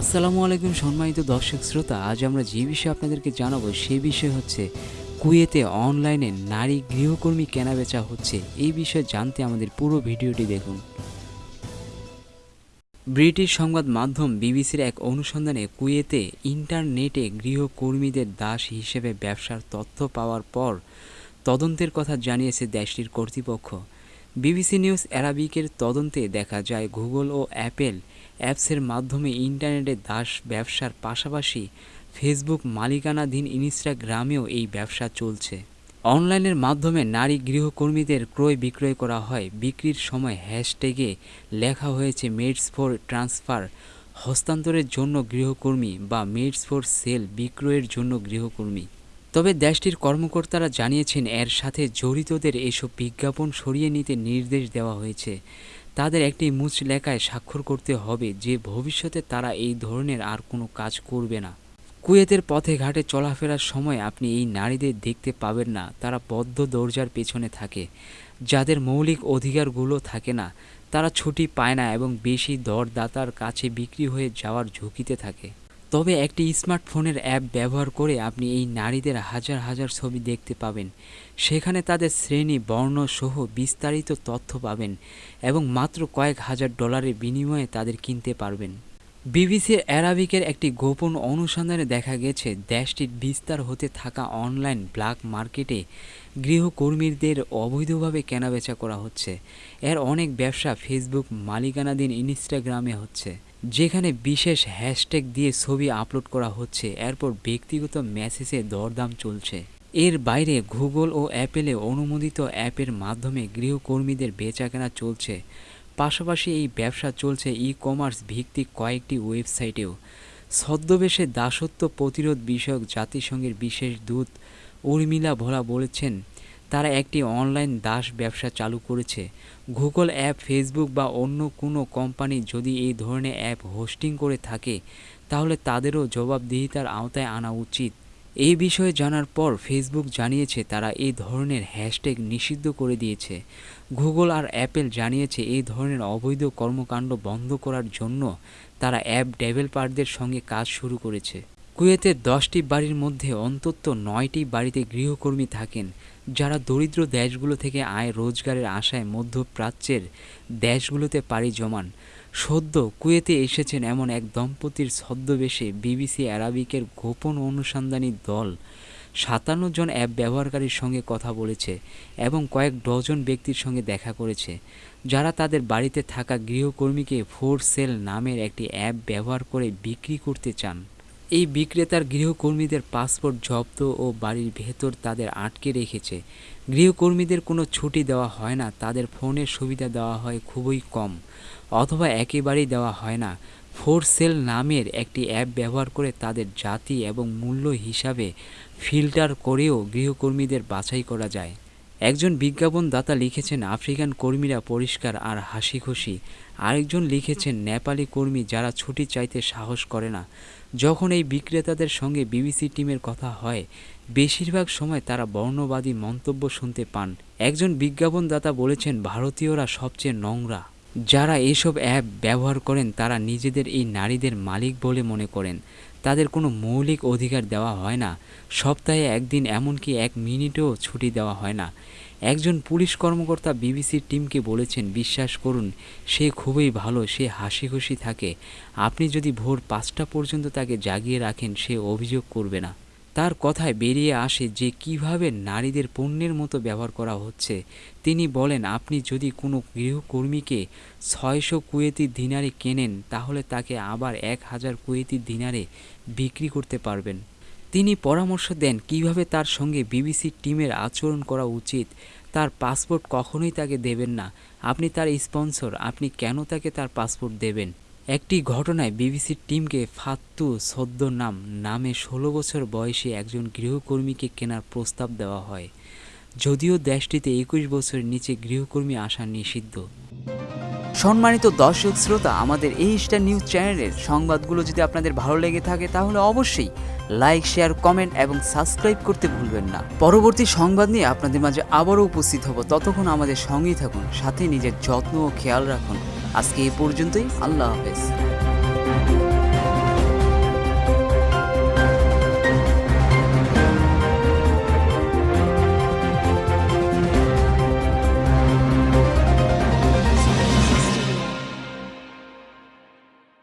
আসসালামু আলাইকুম সম্মানিত দর্শক শ্রোতা, আজ আমরা যে বিষয়ে আপনাদেরকে জানাব সেই বিষয় হচ্ছে কুয়েতে অনলাইনে নারী গৃহকর্মী কেনাবেচা হচ্ছে। এই বিষয়ে জানতে আমাদের পুরো ভিডিওটি দেখুন। ব্রিটিশ সংবাদ মাধ্যম বিবিসির এক অনুসন্ধানে কুয়েতে ইন্টারনেটে গৃহকর্মীদের দাস হিসেবে ব্যবসার তথ্য পাওয়ার পর তদন্তের কথা জানিয়েছে দেশটির কর্তৃপক্ষ। বিবিসি নিউজ অ্যারাবিকের তদন্তে দেখা যায়, গুগল ও অ্যাপেল অ্যাপসের মাধ্যমে ইন্টারনেটে দাস ব্যবসার পাশাপাশি ফেসবুক মালিকানাধীন ইনস্টাগ্রামেও এই ব্যবসা চলছে। অনলাইনের মাধ্যমে নারী গৃহকর্মীদের ক্রয় বিক্রয় করা হয়। বিক্রির সময় হ্যাশট্যাগে লেখা হয়েছে, মেডস ফর ট্রান্সফার হস্তান্তরের জন্য গৃহকর্মী বা মেডস ফর সেল বিক্রয়ের জন্য গৃহকর্মী। তবে দেশটির কর্মকর্তারা জানিয়েছেন, এর সাথে জড়িতদের এসব বিজ্ঞাপন সরিয়ে নিতে নির্দেশ দেওয়া হয়েছে। তাদের একটি মুচলেখায় স্বাক্ষর করতে হবে যে ভবিষ্যতে তারা এই ধরনের আর কোনো কাজ করবে না। কুয়েতের পথে ঘাটে চলাফেরার সময় আপনি এই নারীদের দেখতে পাবেন না, তারা বদ্ধ দরজার পেছনে থাকে। যাদের মৌলিক অধিকারগুলো থাকে না, তারা ছুটি পায় না এবং বেশি দরদাতার কাছে বিক্রি হয়ে যাওয়ার ঝুঁকিতে থাকে। তবে একটি স্মার্টফোনের অ্যাপ ব্যবহার করে আপনি এই নারীদের হাজার হাজার ছবি দেখতে পাবেন। সেখানে তাদের শ্রেণি, বর্ণ সহ বিস্তারিত তথ্য পাবেন এবং মাত্র কয়েক হাজার ডলারের বিনিময়ে তাদের কিনতে পারবেন। বিবিসির অ্যারাবিকের একটি গোপন অনুসন্ধানে দেখা গেছে, দেশটির বিস্তার হতে থাকা অনলাইন ব্ল্যাক মার্কেটে গৃহকর্মীদের অবৈধভাবে কেনাবেচা করা হচ্ছে। এর অনেক ব্যবসা ফেসবুক মালিকানাধীন ইনস্টাগ্রামে হচ্ছে। যেখানে বিশেষ হ্যাশট্যাগ দিয়ে ছবি আপলোড করা হচ্ছে, এরপর ব্যক্তিগত মেসেজে দরদাম চলছে। এর বাইরে গুগল ও অ্যাপেলে অনুমোদিত অ্যাপের মাধ্যমে গৃহকর্মীদের বেচাকেনা চলছে। পাশাপাশি এই ব্যবসা চলছে ই কমার্স ভিত্তিক কয়েকটি ওয়েবসাইটেও। ছদ্মবেশে দাসত্ব প্রতিরোধ বিষয়ক জাতিসংঘের বিশেষ দূত উর্মিলা ভোলা বলেছেন তারা একটি অনলাইন দাস ব্যবসা চালু করেছে। গুগল অ্যাপ, ফেসবুক বা অন্য কোনো কোম্পানি যদি এই ধরনের অ্যাপ হোস্টিং করে থাকে, তাহলে তাদেরও জবাবদিহিতার আওতায় আনা উচিত। এই বিষয়ে জানার পর ফেসবুক জানিয়েছে তারা এই ধরনের হ্যাশট্যাগ নিষিদ্ধ করে দিয়েছে। গুগল আর অ্যাপেল জানিয়েছে এই ধরনের অবৈধ কর্মকাণ্ড বন্ধ করার জন্য তারা অ্যাপ ডেভেলপারদের সঙ্গে কাজ শুরু করেছে। কুয়েতের দশটি বাড়ির মধ্যে অন্তত নয়টি বাড়িতে গৃহকর্মী থাকেন, যারা দরিদ্র দেশগুলো থেকে আয় রোজগারের আশায় মধ্যপ্রাচ্যের দেশগুলোতে পাড়ি জমান। সদ্য কুয়েতে এসেছেন এমন এক দম্পতির ছদ্মবেশে বিবিসি অ্যারাবিকের গোপন অনুসন্ধানী দল সাতান্ন জন অ্যাপ ব্যবহারকারীর সঙ্গে কথা বলেছে এবং কয়েক ডজন ব্যক্তির সঙ্গে দেখা করেছে, যারা তাদের বাড়িতে থাকা গৃহকর্মীকে ফোর সেল নামের একটি অ্যাপ ব্যবহার করে বিক্রি করতে চান। এই বিক্রেতার গৃহকর্মীদের পাসপোর্ট জব্দ ও বাড়ির ভেতর তাদের আটকে রেখেছে। গৃহকর্মীদের কোনো ছুটি দেওয়া হয় না, তাদের ফোনের সুবিধা দেওয়া হয় খুবই কম, অথবা একেবারেই দেওয়া হয় না। ফোর সেল নামের একটি অ্যাপ ব্যবহার করে তাদের জাতি এবং মূল্য হিসাবে ফিল্টার করেও গৃহকর্মীদের বাছাই করা যায়। একজন বিজ্ঞাপনদাতা লিখেছেন, আফ্রিকান কর্মীরা পরিষ্কার আর হাসি খুশি আরেকজন লিখেছেন, নেপালি কর্মী যারা ছুটি চাইতে সাহস করে না। যখন এই বিক্রেতাদের সঙ্গে বিবিসি টিমের কথা হয়, বেশিরভাগ সময় তারা বর্ণবাদী মন্তব্য শুনতে পান। একজন বিজ্ঞাপনদাতা বলেছেন, ভারতীয়রা সবচেয়ে নোংরা। যারা এসব অ্যাপ ব্যবহার করেন, তারা নিজেদের এই নারীদের মালিক বলে মনে করেন। তাদের কোনো মৌলিক অধিকার দেওয়া হয় না। সপ্তাহে একদিন, এমনকি এক মিনিটও ছুটি দেওয়া হয় না। একজন পুলিশ কর্মকর্তা বিবিসির টিমকে বলেছেন, বিশ্বাস করুন, সে খুবই ভালো, সে হাসি খুশি থাকে। আপনি যদি ভোর পাঁচটা পর্যন্ত তাকে জাগিয়ে রাখেন, সে অভিযোগ করবে না। তার কথায় বেরিয়ে আসে যে কীভাবে নারীদের পণ্যের মতো ব্যবহার করা হচ্ছে। তিনি বলেন, আপনি যদি কোনো গৃহকর্মীকে ছয়শো কুয়েতি দিনারে কেনেন, তাহলে তাকে আবার এক হাজার কুয়েতি দিনারে বিক্রি করতে পারবেন। তিনি পরামর্শ দেন কীভাবে তার সঙ্গে বিবিসি টিমের আচরণ করা উচিত। তার পাসপোর্ট কখনোই তাকে দেবেন না। আপনি তার স্পন্সর। আপনি কেন তাকে তার পাসপোর্ট দেবেন? একটি ঘটনায় বিবিসির টিমকে ফাত্তু সদ্য নাম নামে ষোলো বছর বয়সী একজন গৃহকর্মীকে কেনার প্রস্তাব দেওয়া হয়। যদিও দেশটিতে একুশ বছরের নিচে গৃহকর্মী আসা নিষিদ্ধ। সম্মানিত দর্শক শ্রোতা, আমাদের এই স্টার নিউজ চ্যানেলের সংবাদগুলো যদি আপনাদের ভালো লেগে থাকে, তাহলে অবশ্যই লাইক শেয়ার কমেন্ট এবং সাবস্ক্রাইব করতে ভুলবেন না। পরবর্তী সংবাদ নিয়ে আপনাদের মাঝে আবারও উপস্থিত হব। ততক্ষণ আমাদের সঙ্গেই থাকুন, সাথে নিজের যত্ন ও খেয়াল রাখুন। আজকে এই পর্যন্তই, আল্লাহ হাফেজ।